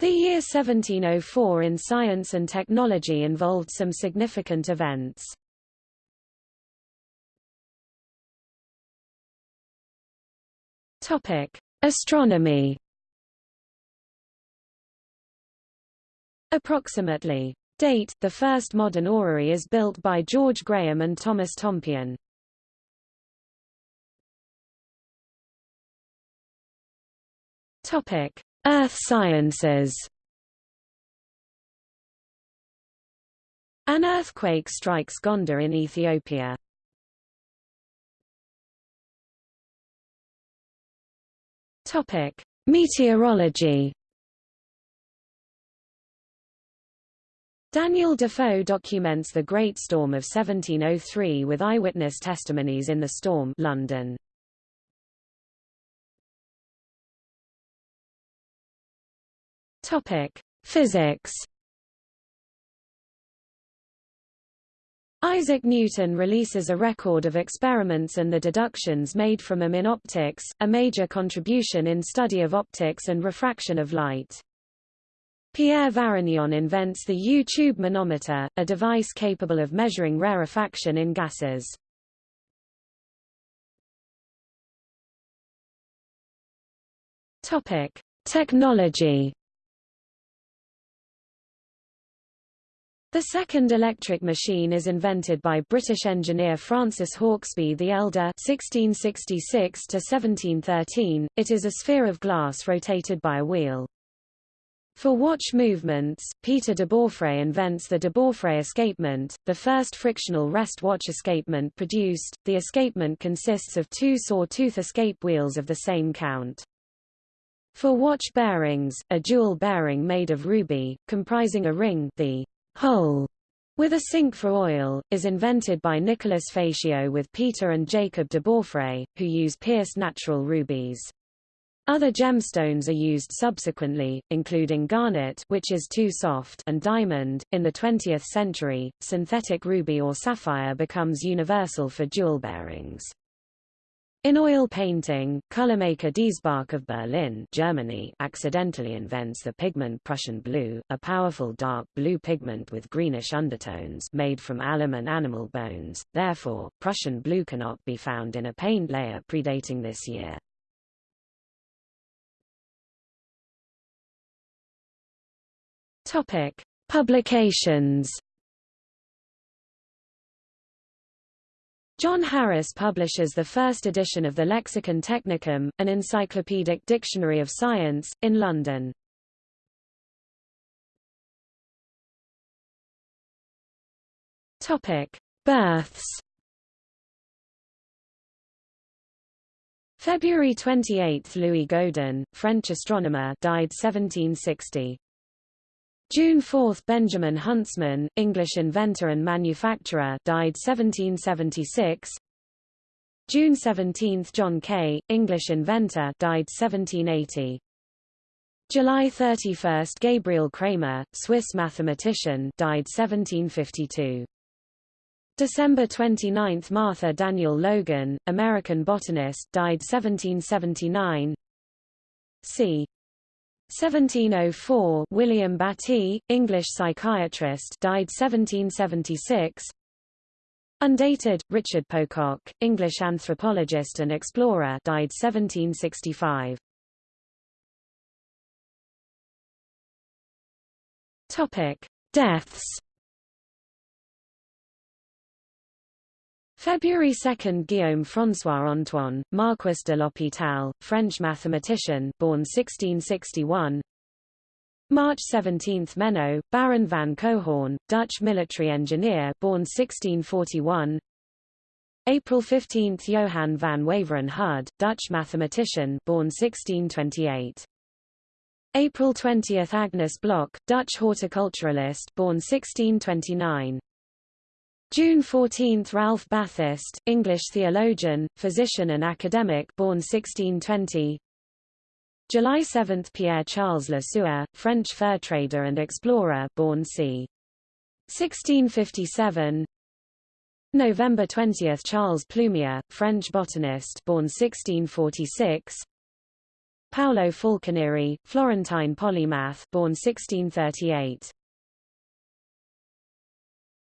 The year 1704 in science and technology involved some significant events. Topic: Astronomy. Approximately. Date: The first modern orrery is built by George Graham and Thomas Tompion. Topic: Earth sciences. An earthquake strikes Gondar in Ethiopia. Topic: Meteorology. Daniel Defoe documents the Great Storm of 1703 with eyewitness testimonies in the storm London. Topic: Physics. Isaac Newton releases a record of experiments and the deductions made from them in optics, a major contribution in study of optics and refraction of light. Pierre Varignon invents the U-tube manometer, a device capable of measuring rarefaction in gases. Topic: Technology. The second electric machine is invented by British engineer Francis Hauksbee the Elder (1666–1713). It is a sphere of glass rotated by a wheel. For watch movements, Peter de Beaufray invents the de Beaufray escapement, the first frictional rest watch escapement produced. The escapement consists of two saw-tooth escape wheels of the same count. For watch bearings, a jewel bearing made of ruby, comprising a ring the hole with a sink for oil, is invented by Nicholas Fatio with Peter and Jacob de Beaufray, who use pierced natural rubies. Other gemstones are used subsequently, including garnet which is too soft and diamond. In the 20th century, synthetic ruby or sapphire becomes universal for jewel bearings. In oil painting, colormaker Diesbach of Berlin Germany accidentally invents the pigment Prussian blue, a powerful dark blue pigment with greenish undertones made from alum and animal bones, therefore, Prussian blue cannot be found in a paint layer predating this year. Topic. Publications John Harris publishes the first edition of the Lexicon Technicum, an encyclopedic dictionary of science, in London. Topic: Births. February 28, Louis Godin, French astronomer, died 1760. June 4 Benjamin Huntsman, English inventor and manufacturer died 1776 June 17 John Kay, English inventor died 1780 July 31 Gabriel Cramer, Swiss mathematician died 1752 December 29 Martha Daniel Logan, American botanist died 1779 c. 1704 William Battie, English psychiatrist died 1776 Undated, Richard Pococke, English anthropologist and explorer died 1765 Topic. Deaths February 2 Guillaume François Antoine, Marquis de l'Hôpital, French mathematician born 1661 March 17 Menno, Baron van Coehoorn, Dutch military engineer born 1641 April 15 Johann van Waveren Hudde, Dutch mathematician born 1628 April 20 Agnes Block, Dutch horticulturalist born 1629 June 14 – Ralph Bathurst, English theologian, physician and academic born 1620 July 7 – Pierre-Charles Le Sueur, French fur trader and explorer born c. 1657 November 20 – Charles Plumier, French botanist born 1646 Paolo Falconieri, Florentine polymath born 1638.